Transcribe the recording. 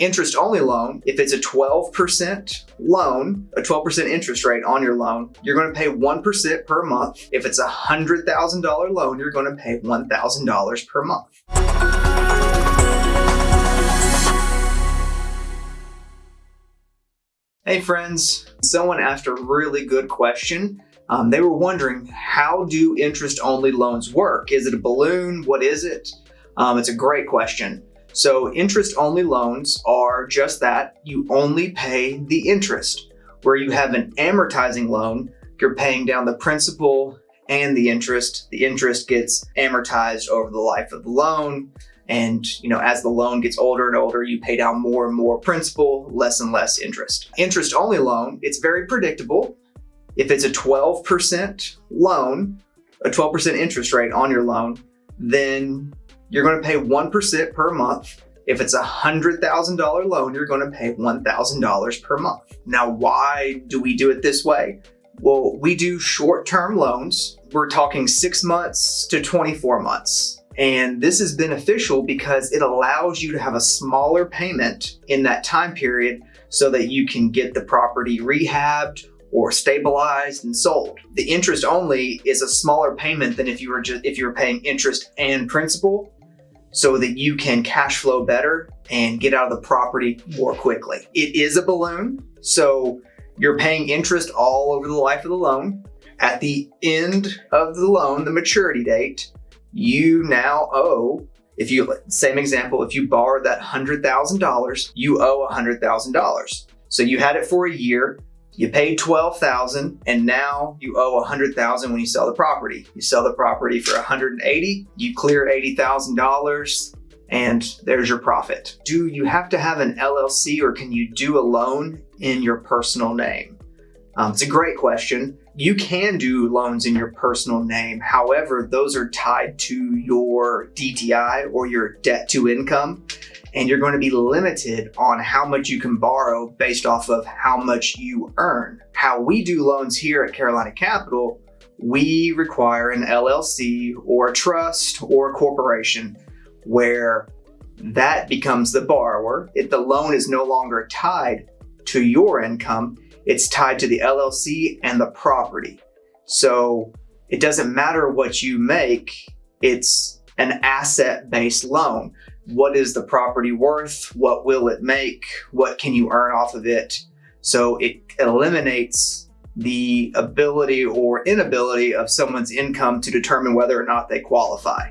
Interest only loan, if it's a 12% loan, a 12% interest rate on your loan, you're going to pay 1% per month. If it's a $100,000 loan, you're going to pay $1,000 per month. Hey friends, someone asked a really good question. Um, they were wondering, how do interest only loans work? Is it a balloon? What is it? Um, it's a great question. So interest only loans are just that. You only pay the interest. Where you have an amortizing loan, you're paying down the principal and the interest. The interest gets amortized over the life of the loan. And you know, as the loan gets older and older, you pay down more and more principal, less and less interest. Interest only loan, it's very predictable. If it's a 12% loan, a 12% interest rate on your loan, then you're going to pay 1% per month. If it's a $100,000 loan, you're going to pay $1,000 per month. Now, why do we do it this way? Well, we do short-term loans. We're talking six months to 24 months. And this is beneficial because it allows you to have a smaller payment in that time period so that you can get the property rehabbed or stabilized and sold. The interest only is a smaller payment than if you were just if you were paying interest and principal so that you can cash flow better and get out of the property more quickly. It is a balloon, so you're paying interest all over the life of the loan. At the end of the loan, the maturity date, you now owe, if you, same example, if you borrowed that $100,000, you owe $100,000. So you had it for a year, you paid 12,000 and now you owe 100,000 when you sell the property. You sell the property for 180, you clear $80,000 and there's your profit. Do you have to have an LLC or can you do a loan in your personal name? Um, it's a great question. You can do loans in your personal name. However, those are tied to your DTI or your debt to income and you're going to be limited on how much you can borrow based off of how much you earn. How we do loans here at Carolina Capital, we require an LLC or a trust or a corporation where that becomes the borrower. If the loan is no longer tied to your income, it's tied to the LLC and the property. So it doesn't matter what you make, it's an asset-based loan what is the property worth? What will it make? What can you earn off of it? So it eliminates the ability or inability of someone's income to determine whether or not they qualify.